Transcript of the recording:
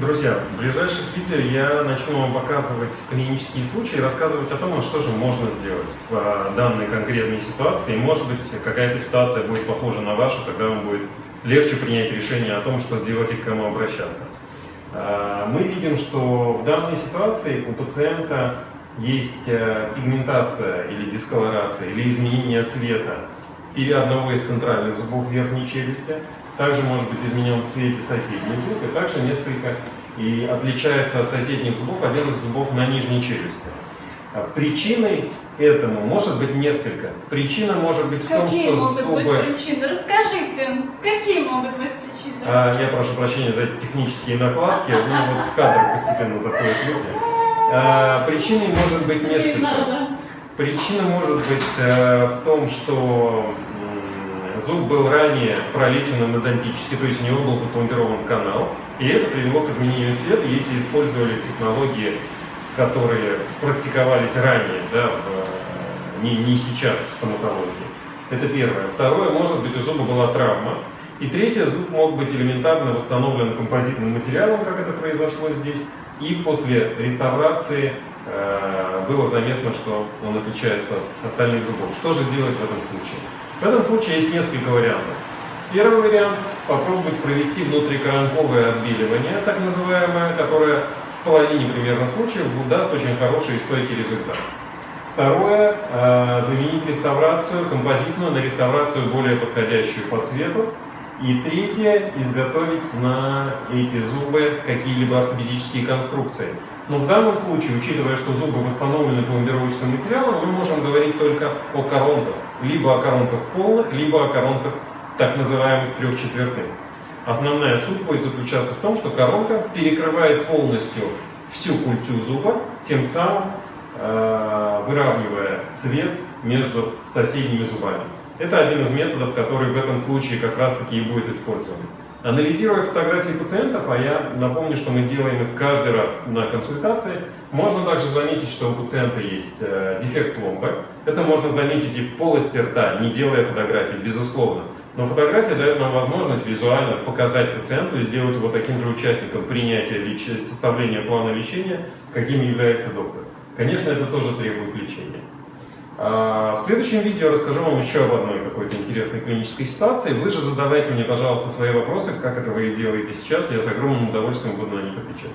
Друзья, в ближайших видео я начну вам показывать клинические случаи и рассказывать о том, что же можно сделать в а, данной конкретной ситуации. Может быть, какая-то ситуация будет похожа на вашу, тогда вам будет легче принять решение о том, что делать и к кому обращаться. А, мы видим, что в данной ситуации у пациента есть э, пигментация или дисколорация, или изменение цвета или одного из центральных зубов верхней челюсти, также может быть изменен в цвете соседний зуб, и также несколько и отличается от соседних зубов один из зубов на нижней челюсти. А причиной этому может быть несколько. Причина может быть в том, какие что могут зубы... быть причины? Расскажите, какие могут быть причины? А, я прошу прощения за эти технические накладки, ну вот в кадр постепенно заходят люди. А, причиной может быть несколько. Причина может быть э, в том, что зуб был ранее пролечен эндодонтически, то есть у него был запломбирован канал, и это привело к изменению цвета, если использовались технологии, которые практиковались ранее, да, в, не, не сейчас в стоматологии. Это первое. Второе, может быть, у зуба была травма. И третье, зуб мог быть элементарно восстановлен композитным материалом, как это произошло здесь, и после реставрации э, было заметно, что он отличается от остальных зубов. Что же делать в этом случае? В этом случае есть несколько вариантов. Первый вариант – попробовать провести внутрикоронковое отбеливание, так называемое, которое в половине примерно случаев даст очень хороший и стойкий результат. Второе э, – заменить реставрацию композитную на реставрацию более подходящую по цвету. И третье – изготовить на эти зубы какие-либо ортопедические конструкции. Но в данном случае, учитывая, что зубы восстановлены пломбировочным материалом, мы можем говорить только о коронках. Либо о коронках полных, либо о коронках так называемых трехчетвертных. Основная суть будет заключаться в том, что коронка перекрывает полностью всю культю зуба, тем самым э, выравнивая цвет между соседними зубами. Это один из методов, который в этом случае как раз таки и будет использован. Анализируя фотографии пациентов, а я напомню, что мы делаем их каждый раз на консультации, можно также заметить, что у пациента есть э, дефект пломбы. Это можно заметить и в полости рта, не делая фотографии, безусловно. Но фотография дает нам возможность визуально показать пациенту и сделать его таким же участником принятия составления плана лечения, каким является доктор. Конечно, это тоже требует лечения. А, в следующем видео расскажу вам еще об одной какой-то интересной клинической ситуации. Вы же задавайте мне, пожалуйста, свои вопросы, как это вы делаете сейчас, я с огромным удовольствием буду на них отвечать.